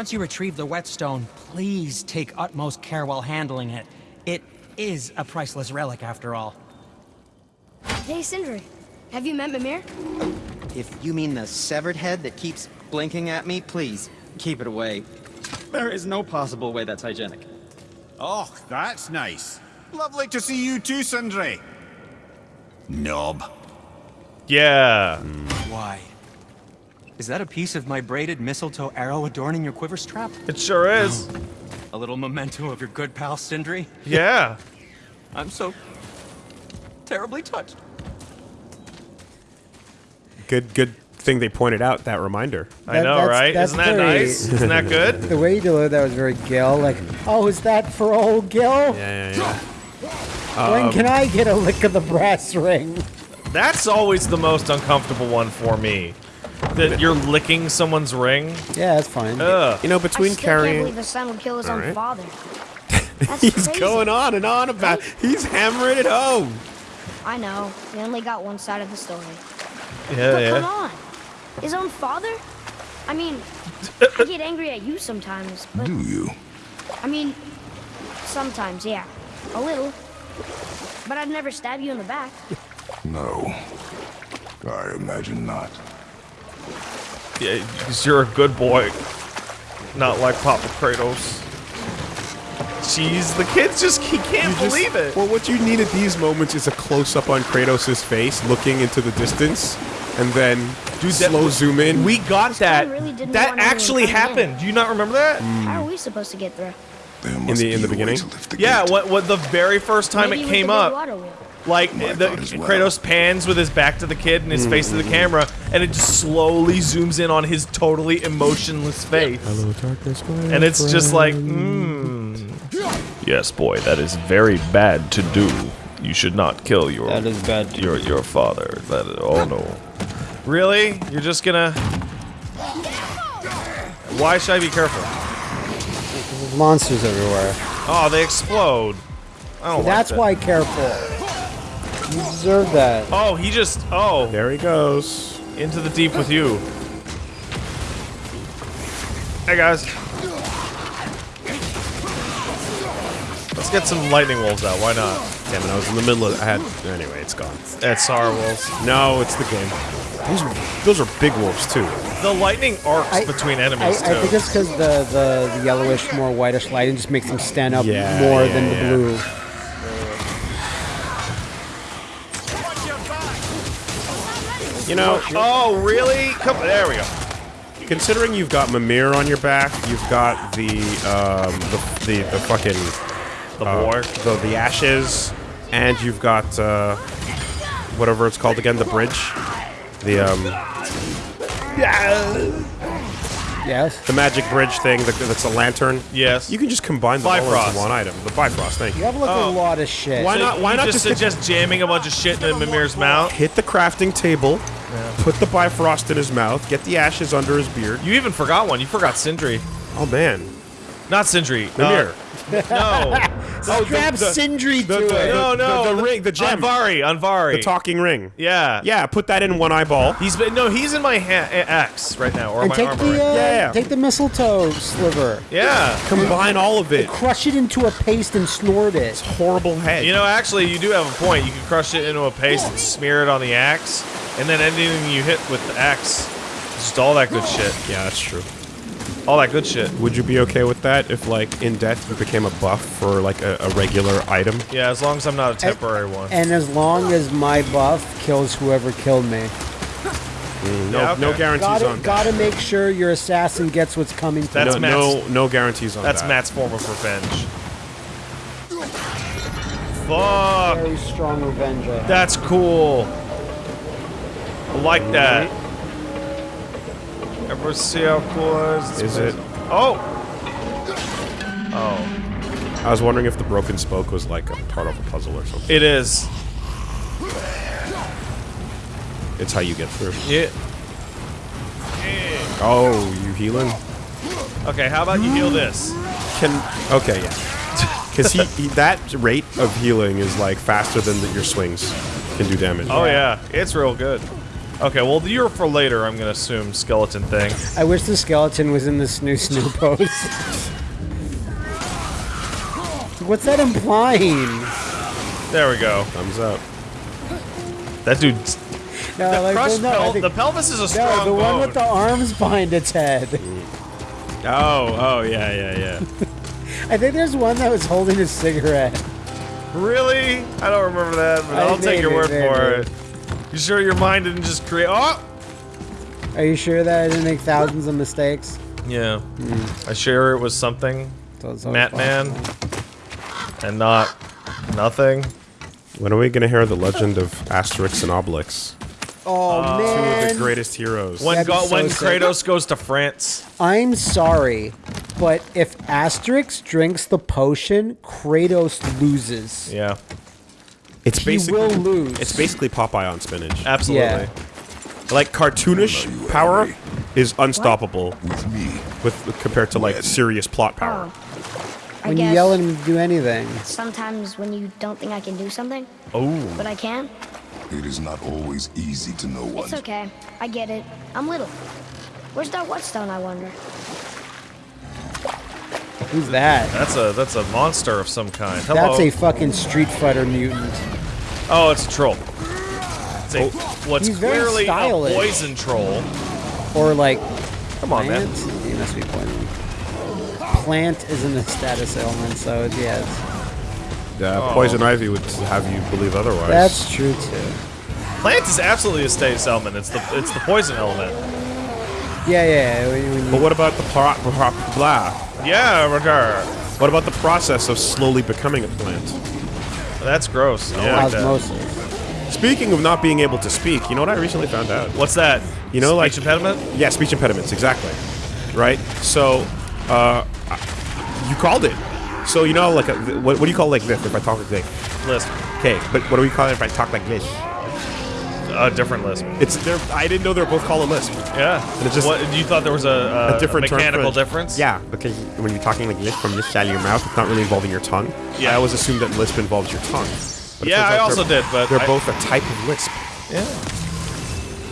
once you retrieve the whetstone, please take utmost care while handling it. It is a priceless relic after all. Hey, Sindri. Have you met Mimir? If you mean the severed head that keeps blinking at me, please, keep it away. There is no possible way that's hygienic. Oh, that's nice. Lovely to see you too, Sindri. Nob. Yeah. Why? Is that a piece of my braided mistletoe arrow adorning your quiver strap? It sure is. Oh. A little memento of your good pal Sindri? Yeah. I'm so terribly touched. Good, good thing they pointed out that reminder. I know, that's- right? that's Isn't that very- nice? Isn't that good? The way you delivered that was very Gil. Like, oh, is that for old Gil? Yeah, yeah, yeah. When um, can I get a lick of the brass ring? That's always the most uncomfortable one for me. That you're licking someone's ring. Yeah, that's fine. Ugh. You know, I between still can't carrying, believe his son would kill his own Alright. father. That's he's crazy. going on and on about. He's hammering it home. I know. We only got one side of the story. Yeah, but come on. His own father? I mean, I get angry at you sometimes, but Do you? I mean, sometimes, yeah. A little. But I'd never stab you in the back. No. I imagine not. Yeah, because you're a good boy. Not like Papa Kratos. Jeez, the kids just he can't You just- believe it. Well, what you need at these moments is a close up on Kratos' face, looking into the distance, and then Dude, that- slow zoom in. We got that. really that actually coming in. happened. Do you not remember that? How are we supposed to get through? There in the in the beginning. the Yeah, what what the very first time Maybe it came up, water wheel. Like My the well. Kratos pans with his back to the kid and his face to the camera, and it just slowly zooms in on his totally emotionless face. Hello, darkness, my And it's just like, friend. mm. Yes, boy, that is very bad to do. You should not kill your That is bad. your your father. That oh no. Really? You're just gonna Why should I be careful? There's monsters everywhere. Oh, they explode. I don't like That's that. why careful. You deserve that. Oh, he just oh There he goes. into the deep with you. Hey guys. Let's get some lightning wolves out. Why not? Damn it, I was in the middle of. I had. Anyway, it's gone. That's Sar wolves. No, it's the game. Those are those are big wolves too. The lightning arcs I- between I, I enemies too. I think it's because the, the, the yellowish, more whitish lighting just makes them stand up Yeah, more yeah, than the yeah. blue. You know, Oh, really? Come there we go. considering you've got Mimir on your back, you've got the um the the, the fucking The uh, war. the the ashes, and you've got uh whatever it's called again, the bridge, the um Yes. the magic bridge thing that, that's a lantern. Yes. You can just combine them all Bifrost. into one item. The Bifrost, thank You you. have like Oh. a lot of shit. Why So not- why you not just just suggest jamming a bunch of shit in Mimir's mouth? Hit the crafting table, put the Bifrost in his mouth, get the ashes under his beard. You even forgot one. You forgot Sindri. Oh man, Not Sindri. Mimir. Uh, No. Oh, Strap Sindri to the- it. no, the- no. the ring, the gem. Anvari. Anvari. the talking ring. Yeah. Yeah, put that in one eyeball. He's been no. He's in my ha- axe right now, or and my take armor. the uh, Yeah, yeah. take the mistletoe sliver, yeah. Combine all of it. crush it into a paste, and snort it. It's horrible head. You know, actually, you do have a point. You can crush it into a paste and smear it on the axe, and then anything you hit with the axe, just all that good shit. yeah, that's true. All that good shit. Would you be okay with that if, like, in death you became a buff for like a, a regular item? Yeah, as long as I'm not a temporary one. And as long as my buff kills whoever killed me, mm, No, Yeah, okay. no guarantees gotta on that. gotta make sure your assassin gets what's coming to That's no, him. Matt's- no, no guarantees on That's that. Matt's form of revenge. Fuck. Very strong revenge. That's cool. I like that. Ever see how cool it is? Is it? Oh. Oh. I was wondering if the broken spoke was like a part of a puzzle or something. It is. It's how you get through. Yeah. Oh, you healing? Okay, how about you heal this? Can okay, yeah. Because he, he that rate of healing is like faster than the, your swings can do damage. Oh yeah, it's real good. Okay, well, you're for later, I'm gonna assume skeleton thing. I wish the skeleton was in the snoo snoo pose. What's that implying? There we go. Thumbs up. That dude's. No, The, like, well, no, I pel- think- the pelvis is a no, strong the one bone. with the arms behind its head. Oh, oh, yeah, yeah, yeah. I think there's one that was holding a cigarette. Really? I don't remember that, but I- I'll take your maybe, word for maybe. it. You sure your mind didn't just create? Oh! Are you sure that I didn't make thousands of mistakes? Yeah. Hmm. I sure it was something, So it's always Matt Man, and not nothing. When are we gonna hear the legend of Asterix and Obelix? Oh uh, Two of man, the greatest heroes. When go, so when. Kratos goes to France, I'm sorry, but if Asterix drinks the potion, Kratos loses. yeah, It's He basically will lose. it's basically Popeye on spinach. absolutely. Yeah. Like cartoonish power is unstoppable With me. with compared to like serious plot oh, power. I When you yell at him to do anything. sometimes when you don't think I can do something, Oh, but I can, It is not always easy to know what. it's okay. I get it. I'm little. Where's that whetstone, I wonder? Who's that? that's a that's a monster of some kind. Hello. That's a fucking Street Fighter mutant. oh, it's a troll. It's a, oh. what's He's very clearly a poison troll. Or like Come on, man. plant? He must be poison. Plant isn't a status element, so yes. Yeah, oh. poison ivy would have you believe otherwise. That's true too. Plant is absolutely a status element. It's the it's the poison element. Yeah, yeah. When, when but what about the pro- pro- blah? Yeah, Roger. What about the process of slowly becoming a plant? That's gross. I don't like that. Speaking of not being able to speak, you know what I recently found out? What's that? You know, like- Speech impediment. Yeah, speech impediments, exactly. Right? So, uh, you called it. So, you know, like, a, what, what do you call like this if I talk like this? Lisp. Okay, but what do we call it if I talk like this? A different lisp. It's, they're, I didn't know they were both called a lisp. Yeah. And it just- what, you thought there was a, a, a different term for mechanical difference? Yeah, because when you're talking like this from this side of your mouth, it's not really involving your tongue. Yeah. I always assumed that lisp involves your tongue. But Yeah, I also did, but they're I- both a type of lisp. Yeah.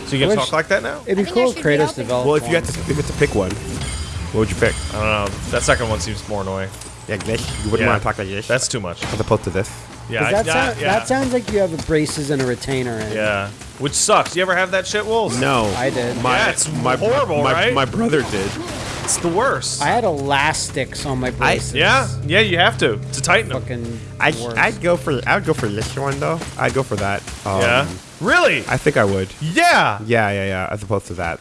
So you can talk like that now? It'd be I cool if Kratos developed Well, if you one. had to, if you had to pick one, what would you pick? I don't know. That second one seems more annoying. Like this? You wouldn't Yeah. want to talk like this? That's too much. as opposed to this. Yeah, 'Cause I- that, yeah, sound, yeah. that sounds like you have braces and a retainer in. Yeah. Which sucks. You ever have that shit, Wolves? No, I did. My, Yeah, it's my, horrible, my, right? My brother did. It's the worst. I had elastics on my braces. yeah, yeah, you have to to tighten them. Fucking I, worst. I'd go for I'd go for this one though. I'd go for that. Um, yeah. Really? I think I would. yeah. Yeah, yeah, yeah. As opposed to that,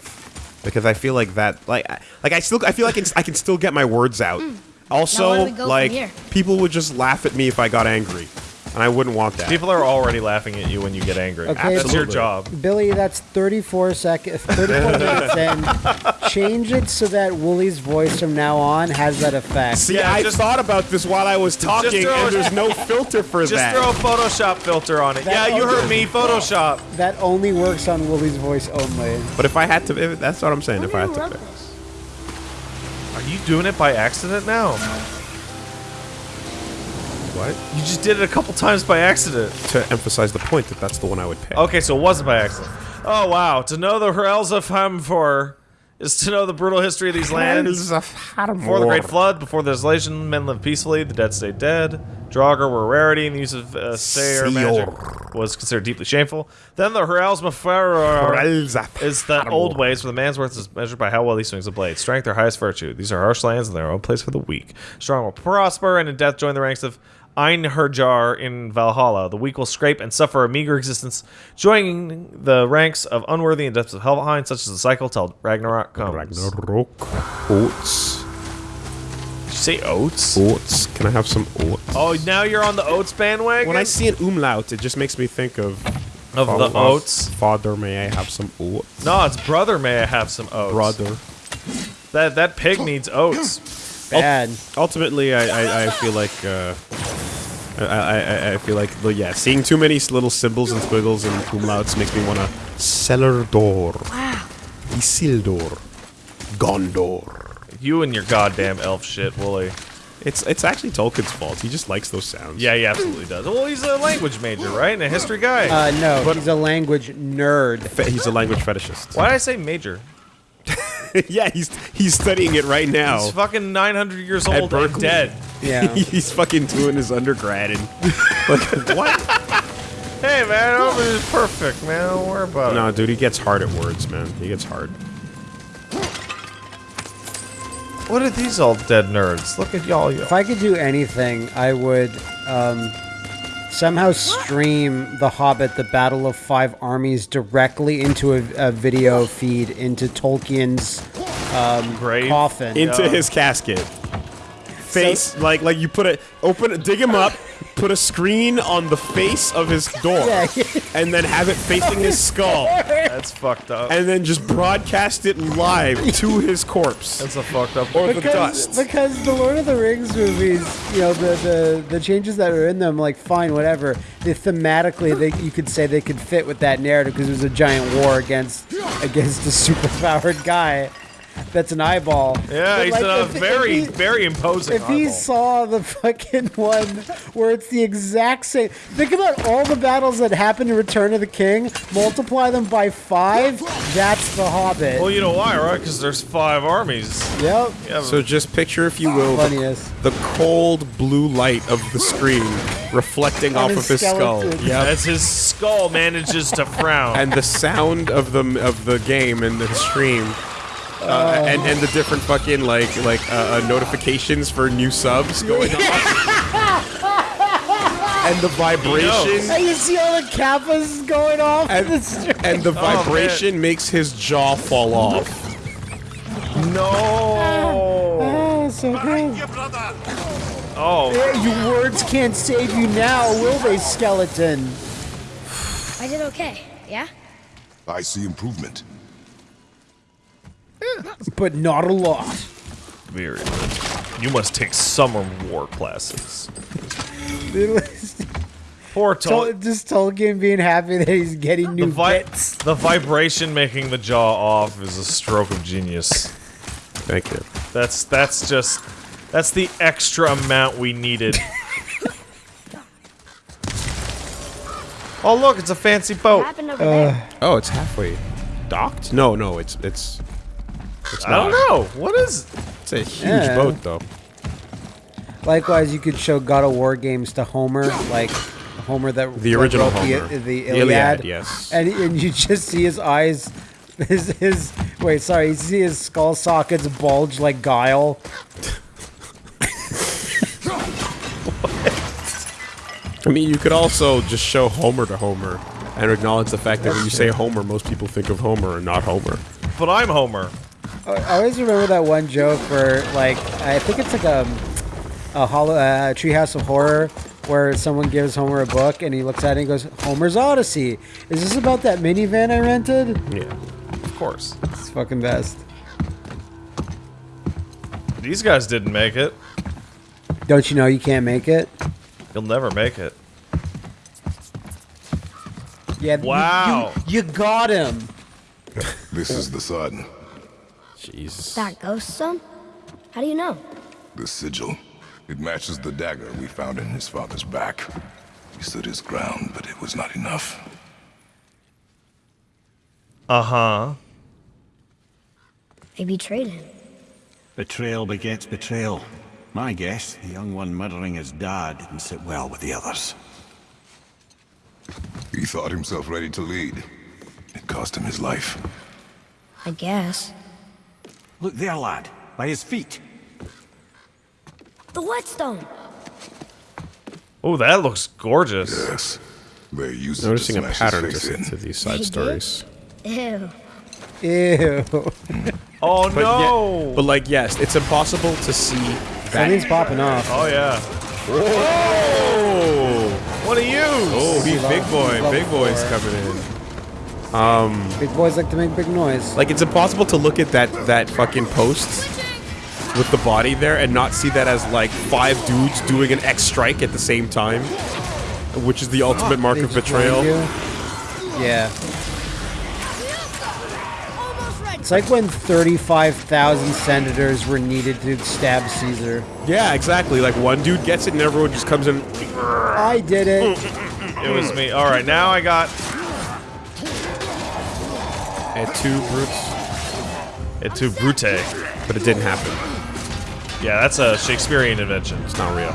because I feel like that, like, I- like I still, I feel like I can, I can still get my words out. Now Also, where do we go from like, people would just laugh at me if I got angry, and I wouldn't want that. People are already laughing at you when you get angry. Okay, That's your job. Billy, that's 34 seconds, 34 minutes in. Change it so that Wooly's voice from now on has that effect. See, Yeah, I just- thought about this while I was talking, throw and it- there's no filter for Just that. Just throw a Photoshop filter on it. That yeah, you heard me. Photoshop. That only works on Wooly's voice only. but if I had to, if, that's what I'm saying. If I had to, pick. Are you doing it by accident now? What? You just did it a couple times by accident. To emphasize the point that that's the one I would pick. Okay, so it wasn't by accident. Oh wow! To know the Hells of Hamfor is to know the brutal history of these lands. Before the Great Flood, before the desolation, men lived peacefully. The dead stayed dead. Draugr were a rarity, and the use of uh, Seiðr magic was considered deeply shameful. Then the Hells Mafer is that old ways where the man's worth is measured by how well he swings a blade. Strength, their highest virtue. These are harsh lands, and their own place for the weak. Strong will prosper, and in death join the ranks of Einherjar in Valhalla. The weak will scrape and suffer a meager existence, joining the ranks of unworthy in depths of Helheim, such as the cycle till Ragnarok comes. Ragnarok. Oats. Did you say oats? Oats. Can I have some oats? Oh, now you're on the oats bandwagon? When I see an umlaut, it just makes me think of Of the oats? Father, may I have some oats? No, it's brother. May I have some oats? Brother. That that pig needs oats. Bad. Ultimately, I, I, I feel like uh, I, I, I- I feel like well, yeah, seeing too many little symbols and squiggles and umlauts makes me want to cellar door, Wow. Isildur, Gondor. You and your goddamn elf shit, Wooly. It's it's actually Tolkien's fault. He just likes those sounds. Yeah, he absolutely does. Well, he's a language major, right? And a history guy. Uh, no, he's a language nerd. Fe- he's a language fetishist. Why did I say major? yeah, he's he's studying it right now. He's fucking 900 years At old and Berkeley. dead. Yeah. he's fucking doing his undergrad and like what? Hey, man, over is perfect, man. Don't worry about No, it. dude, he gets hard at words, man. He gets hard. What are these all dead nerds? Look at y'all. If I could do anything, I would um, somehow stream The Hobbit: The Battle of Five Armies directly into a, a video feed into Tolkien's um, Grave? coffin. Into Yeah. his casket. Face like like you put it open dig him up, put a screen on the face of his door, and then have it facing his skull, That's fucked up. and then just broadcast it live to his corpse. That's a fucked up. Or the because, dust. because the Lord of the Rings movies, you know, the, the, the changes that are in them, like fine, whatever. They thematically, they you could say they could fit with that narrative because it was a giant war against against a superpowered guy that's an eyeball. Yeah, But, he's like, a if- if very, he- very imposing. If he saw the fucking one where it's the exact same, think about all the battles that happened in Return of the King, multiply them by five, that's the Hobbit. Well, you know why, right? Because there's five armies. yep. Yeah, So just picture, if you will, the, the cold blue light of the screen reflecting off his of his skull. skeleton. Yep. as his skull manages to frown. and the sound of the of the game and the stream. Uh, and and the different fucking like like uh, uh, notifications for new subs going on, and the vibration And you see all the kappas going off. and, the street. and the vibration makes his jaw fall off. no. Oh, so cool. Oh, Yeah, Your words can't save you now, will they, skeleton? I did okay, yeah? I see improvement. But not a lot. very good. You must take summer war classes. Poor Tol- Tol- just Tolkien being happy that he's getting the, new vi- bits. the vibration making the jaw off is a stroke of genius. Thank you. That's that's just that's the extra amount we needed. oh look, it's a fancy boat. happened over there? Uh, oh, it's halfway docked. No, no, it's it's. It's I don't know. What is It's a huge Yeah. boat, though. Likewise, you could show God of War games to Homer, like Homer that The original the, Homer. the, The Iliad, Iliad, yes. and and you just see his eyes, his his wait, sorry, you see his skull sockets bulge like guile. I mean, you could also just show Homer to Homer and acknowledge the fact that when you say Homer, most people think of Homer and not Homer. But I'm Homer. I I always remember that one joke where, like, I think it's like a a hollow uh, Treehouse of Horror, where someone gives Homer a book and he looks at it and goes, "Homer's Odyssey." Is this about that minivan I rented? Yeah. Of course. It's fucking best. These guys didn't make it. Don't you know you can't make it? You'll never make it. Yeah. you- Wow. You, you got him. This is the sun, Jesus. That ghost son? How do you know? the sigil. It matches the dagger we found in his father's back. He stood his ground, but it was not enough. Uh huh. They betrayed him. Betrayal begets betrayal. My guess, the young one murdering his dad didn't sit well with the others. He thought himself ready to lead. It cost him his life. I guess. Look there, lad, by his feet. The whetstone! Oh, that looks gorgeous. Yes. They used Noticing it a pattern his to, to these side They stories. Ew. Ew. Oh But, no! yeah, but like, yes, it's impossible to see that. Something's popping off. oh yeah. Oh, What are you? oh, he's big boy. Big boy's four. coming in. Um, big boys like to make big noise. Like, it's impossible to look at that that fucking post with the body there and not see that as like five dudes doing an X strike at the same time, which is the ultimate oh, mark of betrayal. Yeah. It's like when 35,000 senators were needed to stab Caesar. Yeah, exactly. Like one dude gets it and everyone just comes in. I did it. It was me. All right, now I got At two brutes, it to Brute. but it didn't happen. Yeah, that's a Shakespearean invention. It's not real.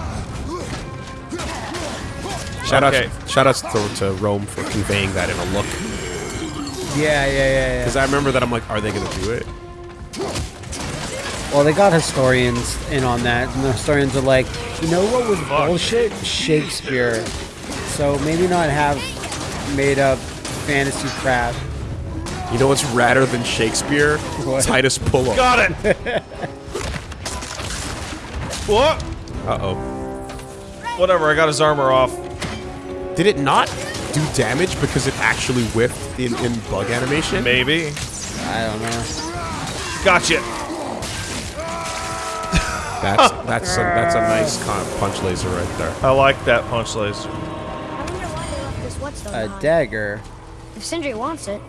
Shout Okay. out, shout out to, to Rome for conveying that in a look. Yeah, yeah, yeah, yeah. Because I remember that I'm like, are they gonna do it? Well, they got historians in on that, and the historians are like, you know what was Fuck. bullshit? Shakespeare. So maybe not have made up fantasy crap. You know what's radder than Shakespeare? What? Titus Pullo. Got it. what? Uh oh. Whatever. I got his armor off. Did it not do damage because it actually whiffed in, in bug animation? Maybe. I don't know. Gotcha. That's that's a, that's a nice punch laser right there. I like that punch laser. I wonder why they left this whetstone A behind. dagger. If Sindri wants it,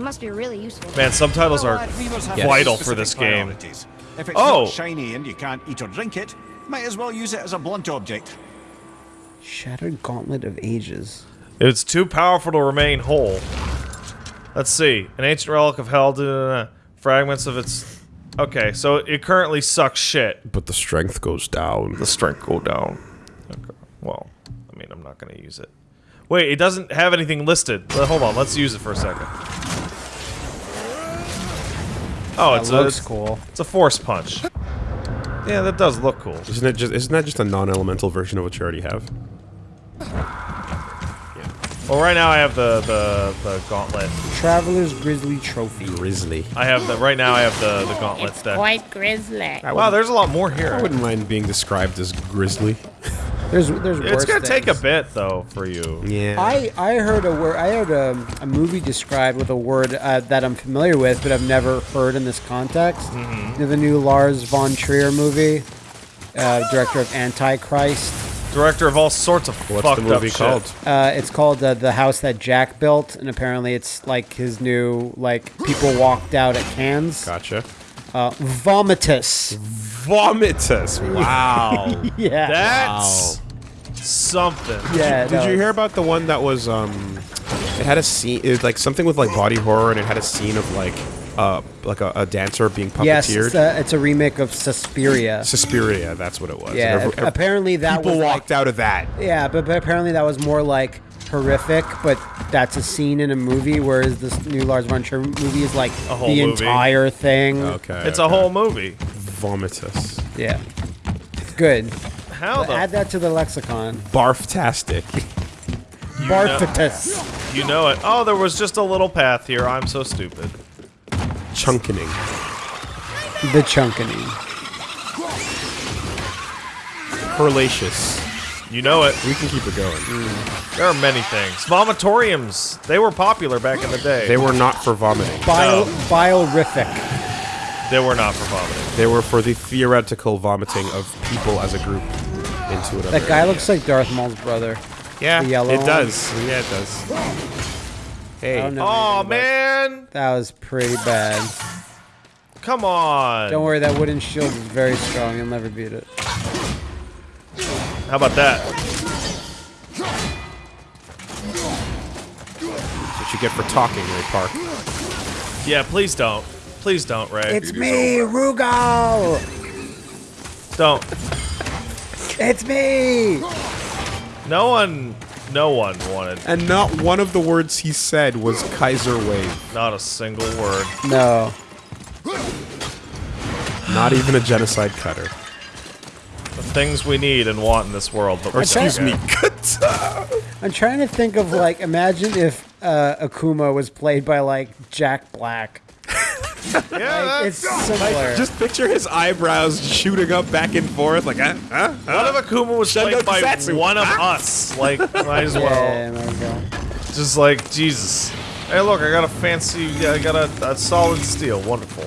it must be really useful. Man, subtitles are Lad, weavers have vital for this game. If it's Oh. not shiny and you can't eat or drink it, might as well use it as a blunt object. Shattered Gauntlet of Ages. It's too powerful to remain whole. Let's see. An ancient relic of hell. da, da, da. Fragments of its. Okay, so it currently sucks shit. But the strength goes down. The strength go down. Okay. Well, I mean, I'm not gonna use it. Wait, it doesn't have anything listed. Hold on, let's use it for a second. Oh, That it's looks a cool. it's a force punch. Yeah, that does look cool. Isn't it just isn't that just a non-elemental version of what you already have? Yeah. Well, right now I have the the the gauntlet. Traveler's Grizzly Trophy. Grizzly. I have the right now I have the the gauntlet It's deck. quite grisly. Wow, there's a lot more here. I wouldn't mind being described as grizzly. There's there's It's gonna take a bit though for you. Yeah. I, I heard a word. I heard a, a movie described with a word uh, that I'm familiar with, but I've never heard in this context. Mm-hmm. The new Lars von Trier movie, uh, director of Antichrist. Director of all sorts of What's fucked the movie up shit. called? Uh, it's called uh, The House That Jack Built, and apparently it's like his new like people walked out at Cannes. Gotcha. Uh, Vomitus. Vomitus. Wow. Yeah. That's something. yeah. Did no, you hear about the one that was um it had a scene it was like something with like body horror and it had a scene of like uh like a, a dancer being puppeteered? Yes, it's a, it's a remake of Suspiria. Suspiria, that's what it was. Yeah, Every- every- apparently that people was like- walked out of that. Yeah, but, but apparently that was more like horrific, but that's a scene in a movie, whereas this new Lars von Trier movie is like A whole the movie. entire thing. Okay. It's a whole movie. vomitus. Yeah. Good. How the Add that to the lexicon. Barftastic. Barfitus. you know it? Oh, there was just a little path here. I'm so stupid. Chunkening. The chunkening. Perlacious. You know it. We can keep it going. Mm. There are many things. Vomitoriums. They were popular back in the day. They were not for vomiting. Bile, No. Biorific. They were not for vomiting. They were for the theoretical vomiting of people as a group into another. That guy area. looks like Darth Maul's brother. Yeah, the yellow it one. does. Yeah, it does. Hey, I don't know Oh man! That was pretty bad. Come on. Don't worry, that wooden shield is very strong. You'll never beat it. How about that? That's what you get for talking, Ray Park. Yeah, please don't. Please don't, Ray. It's me, Rugal! don't. It's me! No one. No one wanted. And not one of the words he said was Kaiser Wave. Not a single word. No. Not even a genocide cutter. The things we need and want in this world. But Or we're excuse me, good. kata. I'm trying to think of like, imagine if uh, Akuma was played by like Jack Black. Yeah, Like, it's similar. Just picture his eyebrows shooting up back and forth, like, huh? Huh? What if Akuma was Shundo played by Kusatsu. one of ah! us? Like, might as well. yeah, my God. Just like Jesus. Hey, look, I got a fancy. yeah, I got a, a solid steel. Wonderful.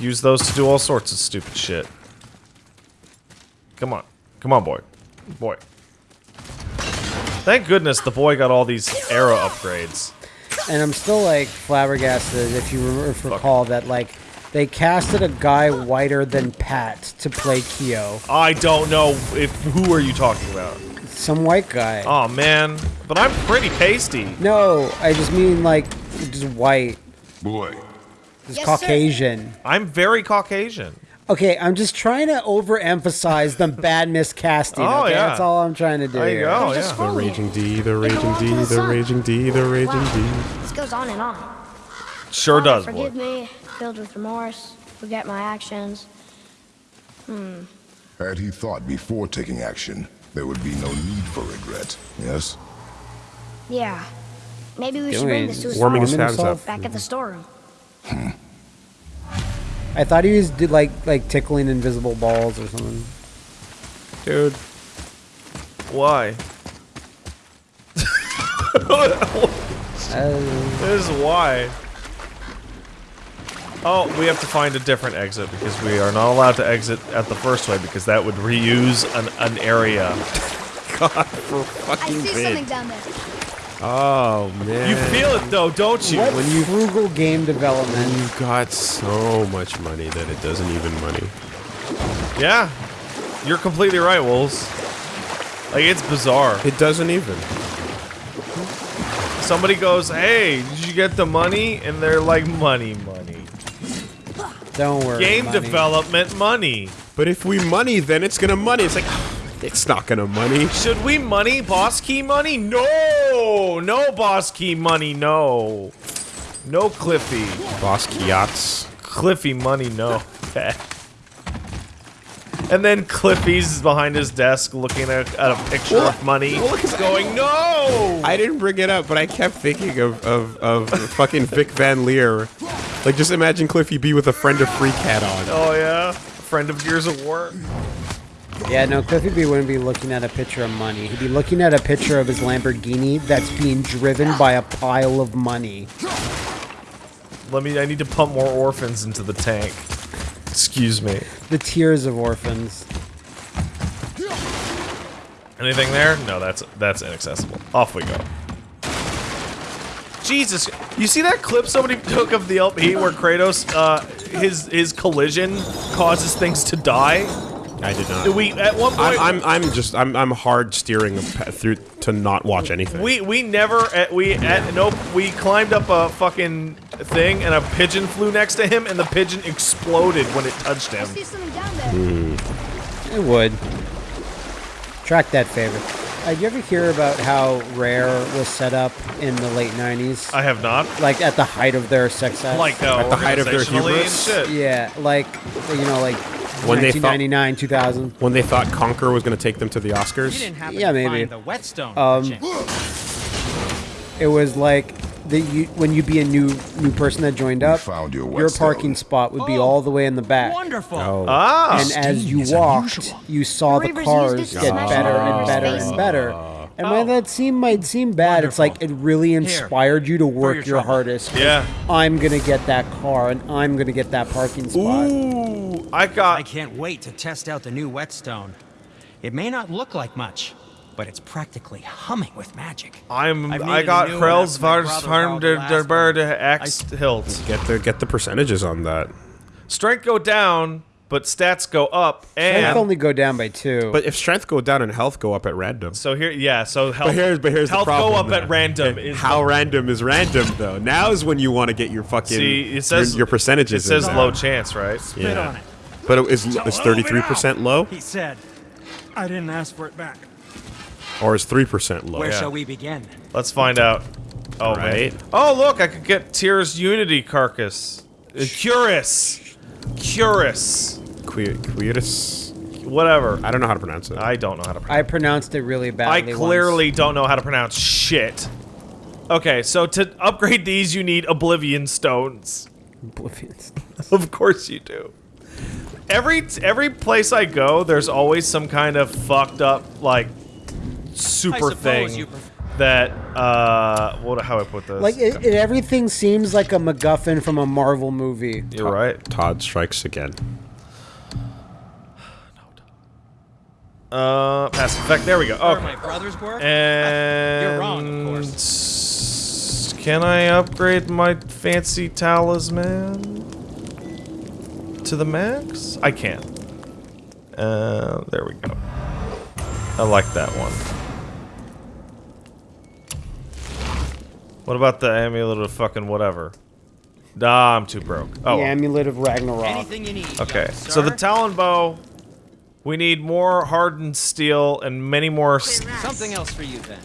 Use those to do all sorts of stupid shit. Come on, come on, boy, boy. Thank goodness the boy got all these arrow upgrades. And I'm still like flabbergasted if you re- if recall that like they casted a guy whiter than Pat to play Keo. I don't know if who are you talking about. Some white guy. Oh man, but I'm pretty pasty. No, I just mean like just white, Boy, just Yes, sir. Caucasian. I'm very Caucasian. Okay, I'm just trying to overemphasize the bad miscasting. Oh, okay? yeah. That's all I'm trying to do. There you go. There's yeah. The raging D, the raging D, the the raging D, the raging Wow. D. This goes on and on. Sure Father, does, boy. Forgive me, filled with remorse, forget my actions. Hmm. had he thought before taking action, there would be no need for regret, yes? Yeah. Maybe we should bring this to his Warming his father. himself? up. Back at the storeroom. I thought he was did like like tickling invisible balls or something. Dude. Why? Uh, This is why. Oh, we have to find a different exit because we are not allowed to exit at the first way because that would reuse an, an area. God, for fucking I see bid. something down there. Oh, man. You feel it though, don't you? what when you- frugal game development? You've got so much money that it doesn't even money. Yeah, you're completely right, Wolves. Like it's bizarre. It doesn't even. Somebody goes, "Hey, did you get the money?" And they're like, "Money, money, Don't worry. game money. development money." But if we money, then it's gonna money. It's like, it's not gonna money. Should we money boss key money? No, no boss key money. No, no Cliffy. Boss Kiats. Cliffy money, no. And then Cliffy's behind his desk looking at, at a picture Well, of money, well, going, "No!" I didn't bring it up, but I kept thinking of, of, of fucking Vic Van Leer. Like, just imagine Cliffy B with a friend of Freak hat on. Oh yeah, friend of Gears of War. Yeah, no, Cliffy B wouldn't be looking at a picture of money. He'd be looking at a picture of his Lamborghini that's being driven by a pile of money. Let me. I need to pump more orphans into the tank. Excuse me. The tears of orphans. Anything there? No, that's that's inaccessible. Off we go. Jesus, you see that clip somebody took of the LP where Kratos, uh, his his collision causes things to die? I did not. We at one point I'm, I'm, I'm just, I'm, I'm hard steering through to not watch anything. we we never at, we at nope we climbed up a fucking thing and a pigeon flew next to him and the pigeon exploded when it touched him. I him. see something down there. It would. Track that favor. Uh, you ever hear about how Rare was set up in the late 90s? I have not. like at the height of their success? Like uh, At the height of their hubris? shit. Yeah, like, you know, like When they thought- 2000. when they thought Conker was going to take them to the You Oscars. didn't Yeah, to maybe. find the whetstone. Um. It was like the you when you be a new new person that joined up, found your your parking spot would be Oh, all the way in the back. Wonderful. Oh. Ah, And as you walked, unusual. you saw the Reavers used cars it to get better and better and better. And while Oh. that seem might seem bad, it's like it really inspired you to work your your, hardest. Yeah. I'm gonna get that car and I'm gonna get that parking spot. Ooh, I got... I can't wait to test out the new whetstone. It may not look like much, but it's practically humming with magic. I'm I've I needed a got new one Krell's Vars Farm borrowed der the der last Bird one. X hilt. Get the get the percentages on that. Strength go down, but stats go up, and Strength and only go down by two. But if strength go down and health go up at random. so here, yeah. So health, But here's but here's health the problem. go up now. at random. Is How the- random is random though? Now is when you want to get your fucking see? It says your, your percentages. It says in low chance, right? Spit on it. But it is is thirty three percent low He said, I didn't ask for it back. or is three percent low? Where yeah. shall we begin? Let's find out. Oh Right. man. Oh look, I could get Tears Unity carcass. Uh, Curus. Curus. Que- Quietus. Whatever. I don't know how to pronounce it. I don't know how to pronounce. I pronounced it really badly. I badly. clearly don't know how to pronounce shit. Okay, so to upgrade these, you need Oblivion Stones. once. Of course you do. Every every place I go, there's always some kind of fucked up like super suppose thing you pref- that uh what how I put this? Like it, it, everything seems like a MacGuffin from a Marvel movie. You're right. Todd strikes again. Uh, passive effect. There we go. Where Okay. my brothers were? And You're wrong, of course. course. Can I upgrade my fancy talisman to the max? I can. Uh, there we go. I like that one. What about the amulet of fucking whatever? Nah, I'm too broke. Oh, The amulet of Ragnarok. Anything you need. okay. young So the talon bow. We need more hardened steel and many more. Something else for you then.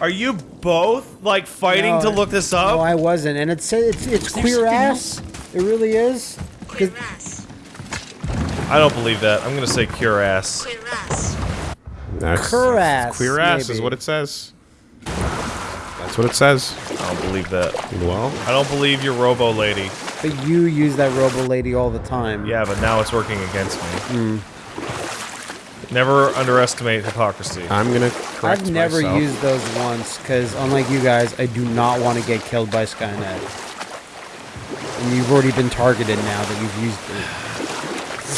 Are you both like fighting No, to look this up? No, I wasn't, and it's it's it's queer something ass. It really is. 'Cause- I don't believe that. I'm gonna say cure ass. That's, Curass, Queer ass is maybe. what it says. That's what it says. I don't believe that. Well, I don't believe your robo lady. But you use that robo lady all the time. Yeah, but now it's working against me. Hmm. Never underestimate hypocrisy. I'm gonna correct I've never myself. used those once because, unlike you guys, I do not want to get killed by Skynet. And you've already been targeted now that you've used it.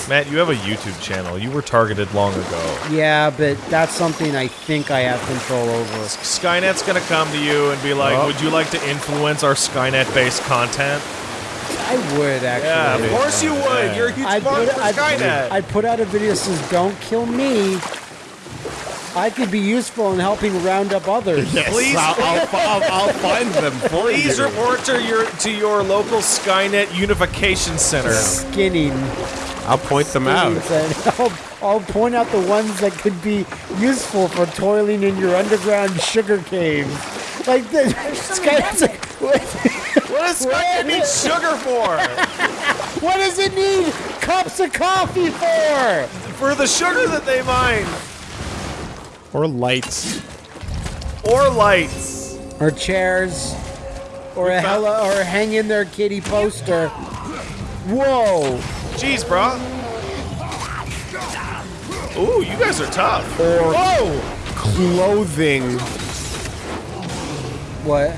Matt, you have a YouTube channel. You were targeted long ago. Yeah, but that's something I think I have control over. Skynet's gonna come to you and be like, Oh. "Would you like to influence our Skynet-based content?" I would actually. Yeah, of course you would. You're a huge I'd put, for I'd, Skynet. I'd put out a video that says, "Don't kill me." I could be useful in helping round up others. Yes, Please- I'll, I'll, I'll, I'll find them Please report to your to your local Skynet Unification Center. Skinning. I'll point them out. I'll, I'll point out the ones that could be useful for toiling in your underground sugar caves. Like the Skynet's like, what, What does Skynet need sugar for? what does it need cups of coffee for? for the sugar that they mine, Or lights. or lights. Or chairs, or a hella, or hang in their kitty poster. Whoa! Jeez, bro. Ooh, you guys are tough. Or Whoa! clothing. What?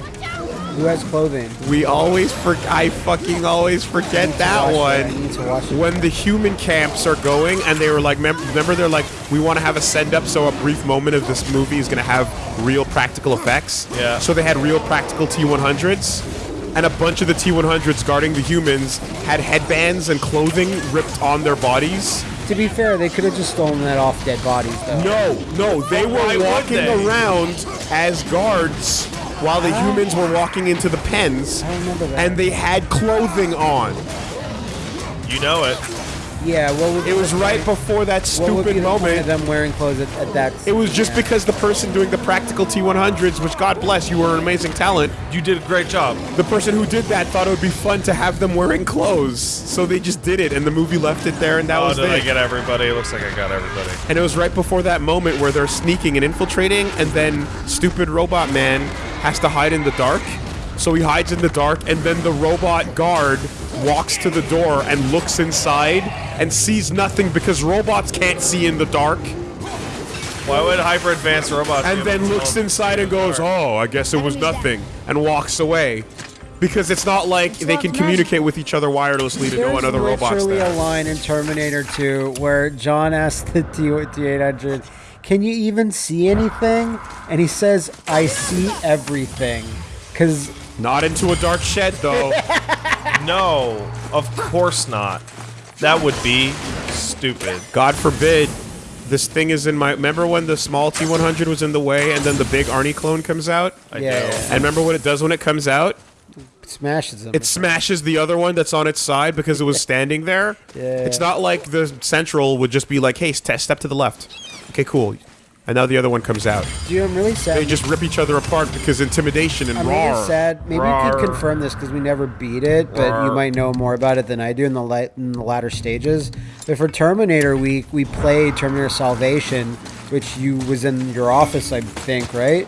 Who has clothing? We always for I fucking always forget that Watch it. I one. need to watch. When the human camps are going and they were like, mem- remember they're like, we want to have a send up, so a brief moment of this movie is going to have real practical effects. Yeah. So they had real practical T100s, and a bunch of the T100s guarding the humans had headbands and clothing ripped on their bodies. To be fair, they could have just stolen that off dead bodies, though. No, no, they were would walking they? around as guards while the humans were walking into the pens, I remember that. and they had clothing on. You know it. Yeah, what would It was right before that what would be stupid the point moment. of them wearing clothes at, at that? It was just yeah. because the person doing the practical T100s, which God bless, you were an amazing talent. You did a great job. The person who did that thought it would be fun to have them wearing clothes, so they just did it, and the movie left it there, and that oh, was did I get everybody? It looks like I got everybody. And it was right before that moment where they're sneaking and infiltrating, and then stupid robot man has to hide in the dark. So he hides in the dark, and then the robot guard walks to the door and looks inside and sees nothing because robots can't see in the dark. Why would hyper advanced robots? And then looks inside and goes, "Oh, I guess it was nothing," and walks away. Because it's not like they can not- communicate with each other wirelessly to know There's another robot's literally a line in Terminator 2 where John asks the T- T800, "Can you even see anything?" And he says, "I see everything." Because Not into a dark shed though. No, of course not. That would be stupid. God forbid. This thing is in my. Remember when the small T100 was in the way, and then the big Arnie clone comes out? I Yeah. know. And remember what it does when it comes out? It smashes them. It smashes the other one that's on its side because it was standing there. Yeah. It's not like the central would just be like, "Hey, step to the left." Okay, cool. And now the other one comes out. Dude, I'm really sad. They just rip each other apart because intimidation and I'm raw. really sad. Maybe you could confirm this because we never beat it, but you might know more about it than I do in the light, in the latter stages. But for Terminator Week, we played Terminator Salvation, which you was in your office, I think, right?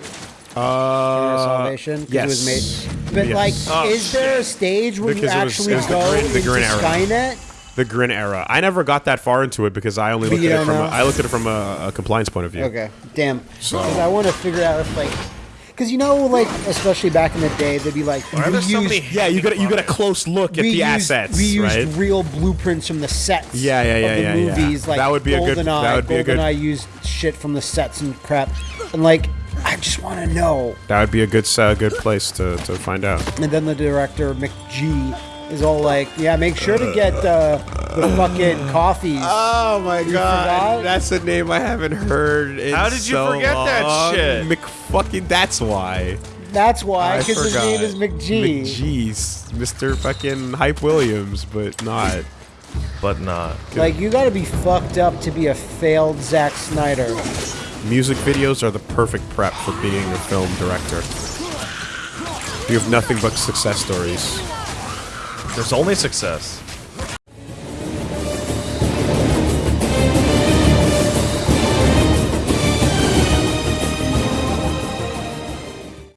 Terminator Uh, Salvation. yes. It was made. But Yes. like, Oh, is there a stage where Because you it was- actually it the go Grin- the into. Skynet? The Grin era. I never got that far into it because I only looked at it from a. I looked at it from a, a compliance point of view. Okay, damn. Because I want to figure out if like, because you know, like especially back in the day, they'd be like, Why are we there so many Yeah, you got you got a close look at the used, assets, We used right? real blueprints from the sets. Yeah, yeah, yeah, of the yeah, yeah. Like That would be a good- GoldenEye. that would be a good- GoldenEye used shit from the sets and crap, and like. I, just want to know. That would be a good uh, good place to, to find out. And then the director McG is all like, "Yeah, make sure to get uh, the fucking coffees." Oh my forgot? that's a name I haven't heard. In How did you so forget that long. shit? McFucking. That's why. That's why, because his name is forgot. McG. McGee's Mr. Fucking Hype Williams, but not. But not. Like, you gotta be fucked up to be a failed Zack Snyder. Music videos are the perfect prep for being a film director. You have nothing but success stories. There's only success.